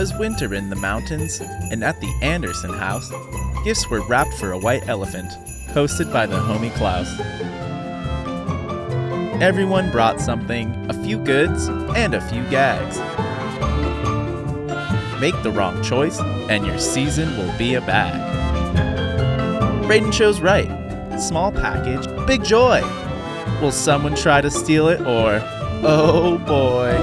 Was winter in the mountains, and at the Anderson house, gifts were wrapped for a white elephant, hosted by the homie Klaus. Everyone brought something, a few goods, and a few gags. Make the wrong choice, and your season will be a bag. Braden chose right. Small package, big joy. Will someone try to steal it, or oh boy?